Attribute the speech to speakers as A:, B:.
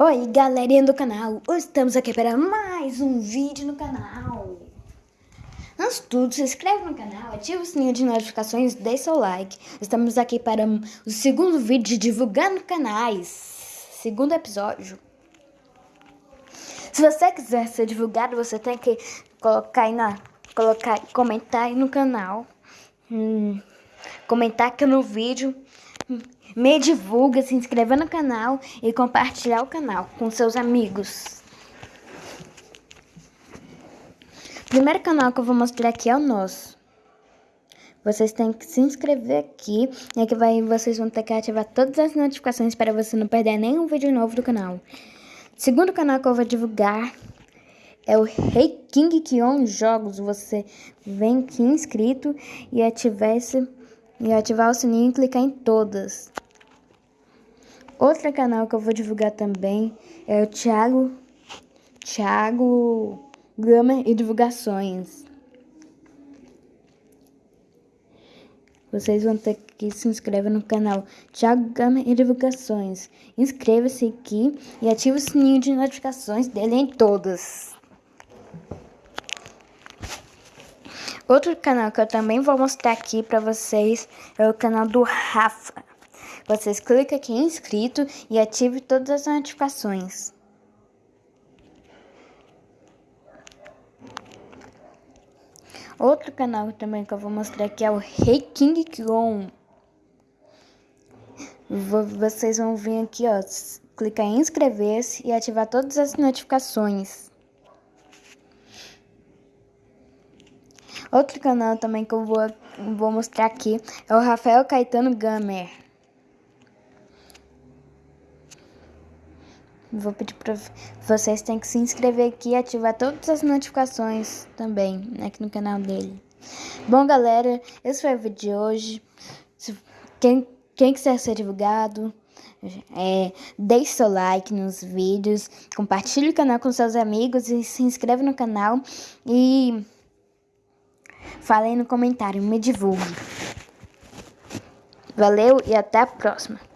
A: Oi, galerinha do canal! Hoje estamos aqui para mais um vídeo no canal. Antes de tudo, se inscreve no canal, ativa o sininho de notificações, deixe seu like. Estamos aqui para o segundo vídeo de divulgando canais. Segundo episódio. Se você quiser ser divulgado, você tem que colocar aí na... Colocar, comentar aí no canal. Hum, comentar aqui no vídeo me divulga, se inscrever no canal e compartilhar o canal com seus amigos. Primeiro canal que eu vou mostrar aqui é o nosso. Vocês têm que se inscrever aqui e aqui vai, vocês vão ter que ativar todas as notificações para você não perder nenhum vídeo novo do canal. Segundo canal que eu vou divulgar é o Rei King Kion Jogos. Você vem aqui inscrito e ativar esse e ativar o sininho e clicar em todas. Outro canal que eu vou divulgar também é o Thiago, Thiago Gama e Divulgações. Vocês vão ter que se inscrever no canal Thiago Gama e Divulgações. Inscreva-se aqui e ative o sininho de notificações dele em todas. Outro canal que eu também vou mostrar aqui para vocês é o canal do Rafa. Vocês clicam aqui em inscrito e ative todas as notificações. Outro canal também que eu vou mostrar aqui é o Rei King Kong. Vocês vão vir aqui, ó, clicar em inscrever-se e ativar todas as notificações. Outro canal também que eu vou, vou mostrar aqui é o Rafael Caetano Gamer. Vou pedir para vocês têm que se inscrever aqui e ativar todas as notificações também aqui no canal dele. Bom, galera, esse foi o vídeo de hoje. Quem, quem quiser ser divulgado, é, deixe seu like nos vídeos, compartilhe o canal com seus amigos e se inscreve no canal e falem no comentário, me divulgue. Valeu e até a próxima.